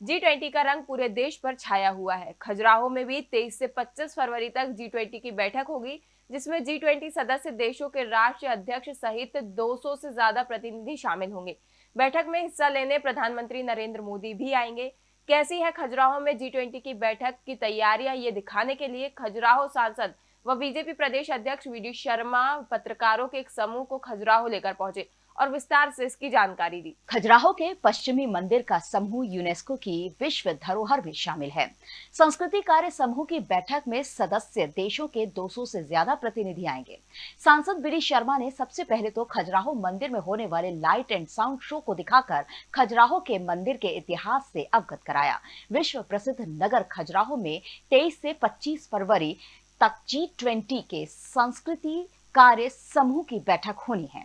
G twenty का रंग पूरे देश पर छाया हुआ है। खजुराहो में भी 23 से 25 फरवरी तक जी ट्वेंटी की बैठक होगी, जिसमें जी ट्वेंटी सदस्य देशों के राष्ट्रीय अध्यक्ष सहित 200 से ज़्यादा प्रतिनिधि शामिल होंगे। बैठक में हिस्सा लेने प्रधानमंत्री नरेंद्र मोदी भी आएँगे। कैसी है खजुराहो में जी ट्वेंटी की बैठक की तैयारियाँ ये दिखाने के लिए खजुराहो सांसद व बीजेपी प्रदेश अध्यक्ष वी शर्मा पत्रकारों के एक समूह को खजुराहो लेकर पहुँचे। और विस्तार से इसकी जानकारी दी। खजुराहो के पश्चिमी मंदिर का समूह यूनेस्को की विश्व धरोहर में शामिल है। संस्कृति कार्य समूह की बैठक में सदस्य देशों के 200 से ज़्यादा प्रतिनिधि आएँगे। सांसद बी शर्मा ने सबसे पहले तो खजुराहो मंदिर में होने वाले लाइट एंड साउंड शो को दिखाकर खजुराहो के मंदिर के इतिहास से अवगत कराया। विश्व प्रसिद्ध नगर खजुराहो में तेईस से पच्चीस फरवरी तक जी ट्वेंटी के संस्कृति कार्य समूह की बैठक होनी है।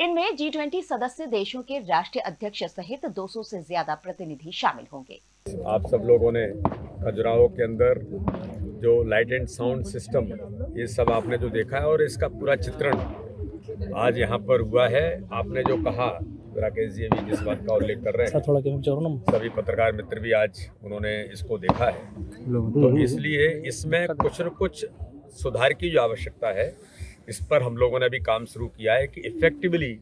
इनमें जी ट्वेंटी सदस्य देशों के राष्ट्रीय अध्यक्ष सहित 200 से ज़्यादा प्रतिनिधि शामिल होंगे। आप सब लोगों ने खजुराहो के अंदर जो लाइट एंड साउंड सिस्टम ये सब आपने जो देखा है और इसका पूरा चित्रण आज यहाँ पर हुआ है। आपने जो कहा राकेश जी भी जिस बात का उल्लेख कर रहे हैं थोड़ा सभी पत्रकार मित्र भी आज उन्होंने इसको देखा है। तो इसलिए इसमें कुछ न कुछ सुधार की जो आवश्यकता है इस पर हम लोगों ने अभी काम शुरू किया है कि effectively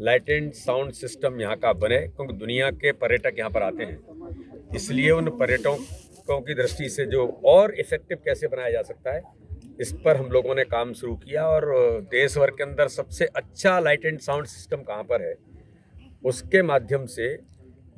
light and sound system यहाँ का बने, क्योंकि दुनिया के पर्यटक यहाँ पर आते हैं। इसलिए उन पर्यटकों की दृष्टि से जो और इफ़ेक्टिव कैसे बनाया जा सकता है, इस पर हम लोगों ने काम शुरू किया और देश भर के अंदर सबसे अच्छा लाइट एंड साउंड सिस्टम कहाँ पर है, उसके माध्यम से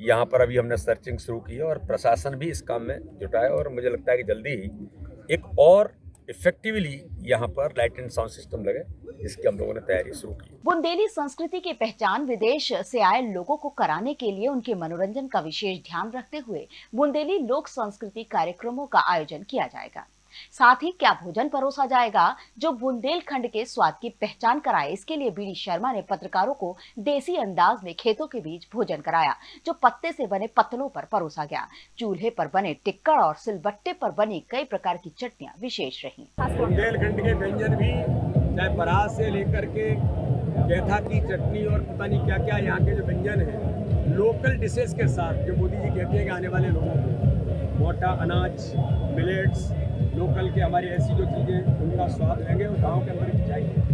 यहाँ पर अभी हमने सर्चिंग शुरू की और प्रशासन भी इस काम में जुटा है और मुझे लगता है कि जल्दी ही एक और इफेक्टिवली यहाँ पर लाइट एंड साउंड सिस्टम लगे इसकी हम लोगों ने तैयारी शुरू की। बुंदेली संस्कृति की पहचान विदेश से आए लोगों को कराने के लिए उनके मनोरंजन का विशेष ध्यान रखते हुए बुंदेली लोक संस्कृति कार्यक्रमों का आयोजन किया जाएगा। साथ ही क्या भोजन परोसा जाएगा? जो बुंदेलखंड के स्वाद की पहचान कराए, इसके लिए बीडी शर्मा ने पत्रकारों को देसी अंदाज में खेतों के बीच भोजन कराया, जो पत्ते से बने पत्तलों पर परोसा गया। चूल्हे पर बने टिक्कर और सिलबट्टे पर बनी कई प्रकार की चटनियाँ विशेष रही। बुंदेलखंड के व्यंजन भी, चाहे परात से लेकर के कैथा की चटनी और पता नहीं क्या क्या यहाँ के जो व्यंजन है लोकल डिशेज के साथ जो मोदी जी कहते हैं आने वाले लोगों को, मोटा, अनाज मिलेट्स लोकल के हमारी ऐसी जो चीज़ें, उनका स्वाद रहेंगे और गाँव के अंदर जाएँगे।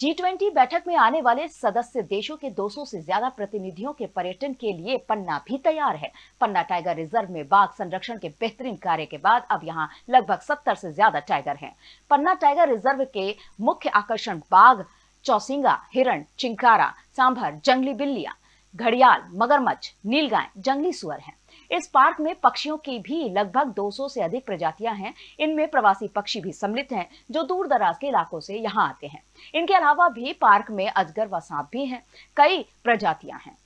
जी ट्वेंटी बैठक में आने वाले सदस्य देशों के 200 से ज़्यादा प्रतिनिधियों के पर्यटन के लिए पन्ना भी तैयार है। पन्ना टाइगर रिज़र्व में बाघ संरक्षण के बेहतरीन कार्य के बाद अब यहाँ लगभग 70 से ज़्यादा टाइगर हैं। पन्ना टाइगर रिज़र्व के मुख्य आकर्षण बाघ, चौसिंगा, हिरण, चिंकारा, सांभर, जंगली बिल्लियाँ, घड़ियाल, मगरमच्छ, नीलगाय, जंगली सुअर हैं। इस पार्क में पक्षियों की भी लगभग 200 से अधिक प्रजातियाँ हैं। इनमें प्रवासी पक्षी भी सम्मिलित हैं, जो दूर दराज के इलाकों से यहाँ आते हैं। इनके अलावा भी पार्क में अजगर व सांप भी हैं। कई प्रजातियाँ हैं।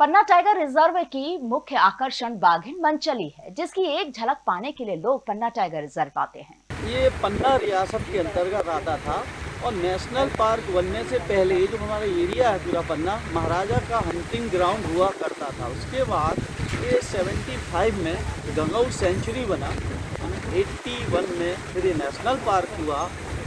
पन्ना टाइगर रिज़र्व की मुख्य आकर्षण बाघिन मंचली है, जिसकी एक झलक पाने के लिए लोग पन्ना टाइगर रिज़र्व आते हैं। ये पन्ना रियासत के अंतर्गत आता था और नेशनल पार्क बनने से पहले जो हमारा एरिया है पूरा पन्ना, महाराजा का हंटिंग ग्राउंड हुआ करता था। उसके बाद ये 75 में गंगाऊ सेंचुरी बना 81 में फिर ये नेशनल पार्क हुआ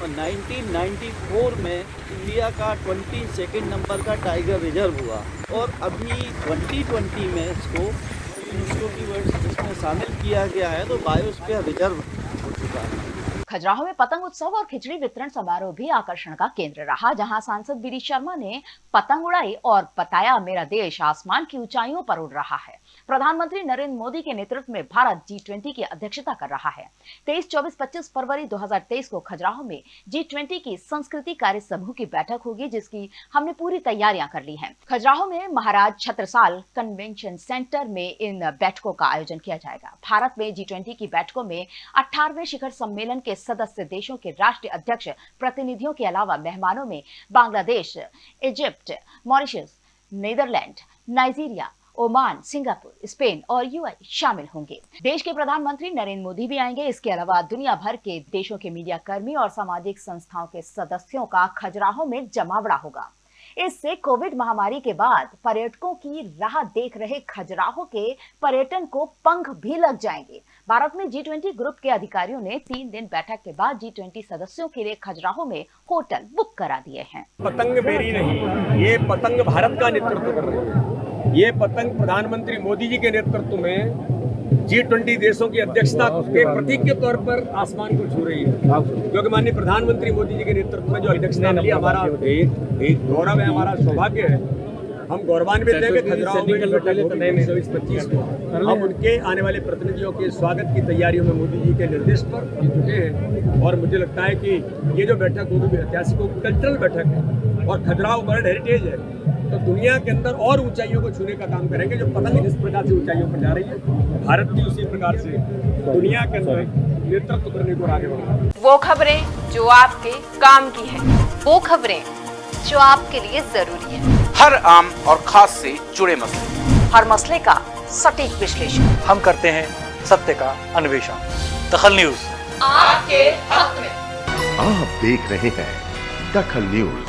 और 1994 में इंडिया का 22 नंबर का टाइगर रिज़र्व हुआ। और अभी 2020 में इसको यूनेस्को की वर्ड इसमें शामिल किया गया है तो बायोस्फीयर रिज़र्व हो चुका है। खजुराहो में पतंग उत्सव और खिचड़ी वितरण समारोह भी आकर्षण का केंद्र रहा, जहाँ सांसद बीडी शर्मा ने पतंग उड़ाई और बताया, मेरा देश आसमान की ऊंचाइयों पर उड़ रहा है। प्रधानमंत्री नरेंद्र मोदी के नेतृत्व में भारत जी ट्वेंटी की अध्यक्षता कर रहा है। तेईस, चौबीस, पच्चीस फरवरी 2023 को खजुराहो में जी ट्वेंटी की संस्कृति कार्य समूह की बैठक होगी, जिसकी हमने पूरी तैयारियाँ कर ली हैं। खजुराहो में महाराज छत्रसाल कन्वेंशन सेंटर में इन बैठकों का आयोजन किया जाएगा। भारत में जी ट्वेंटी की बैठकों में अठारहवें शिखर सम्मेलन के सदस्य देशों के राष्ट्रीय अध्यक्ष, प्रतिनिधियों के अलावा मेहमानों में Bangladesh, Egypt, Mauritius, Netherlands, Nigeria, Oman, Singapore, Spain और यूएई शामिल होंगे। देश के प्रधानमंत्री नरेंद्र मोदी भी आएँगे। इसके अलावा दुनिया भर के देशों के मीडिया कर्मी और सामाजिक संस्थाओं के सदस्यों का खजुराहो में जमावड़ा होगा। इससे कोविड महामारी के बाद पर्यटकों की राह देख रहे खजुराहो के पर्यटन को पंख भी लग जाएँगे। भारत में जी ट्वेंटी ग्रुप के अधिकारियों ने तीन दिन बैठक के बाद जी ट्वेंटी सदस्यों के लिए खजुराहो में होटल बुक करा दिए हैं। पतंग मेरी नहीं, ये पतंग भारत का नेतृत्व कर रही है। ये पतंग प्रधानमंत्री मोदी जी के नेतृत्व में जी ट्वेंटी देशों की अध्यक्षता के प्रतीक के तौर पर आसमान को छू रही है। क्योंकि माननीय प्रधानमंत्री मोदी जी के नेतृत्व में जो अध्यक्षता मिली हमारा गौरव है हमारा सौभाग्य है। हम गौरवान्वित हैं कि खजुराहो में जो बैठक चौबीस पच्चीस को। हम उनके आने वाले प्रतिनिधियों के स्वागत की तैयारियों में मोदी जी के निर्देश पर जुटे हैं। और मुझे लगता है कि ये जो बैठक होगी ऐतिहासिक कल्चरल बैठक है। और खजुराहो वर्ल्ड हेरिटेज है। तो दुनिया के अंदर और ऊंचाइयों को छूने का काम करेंगे जो पता नहीं किस प्रकार से ऊंचाइयों पर जा रही है। भारत भी उसी प्रकार से दुनिया के अंदर नेतृत्व करने को आगे बढ़ वो खबरें जो आपके काम की है वो खबरें जो आपके लिए ज़रूरी है। हर आम और खास से जुड़े मसले। हर मसले का सटीक विश्लेषण। हम करते हैं सत्य का अन्वेषण। दखल न्यूज़। आपके हक में। आप देख रहे हैं दखल न्यूज़।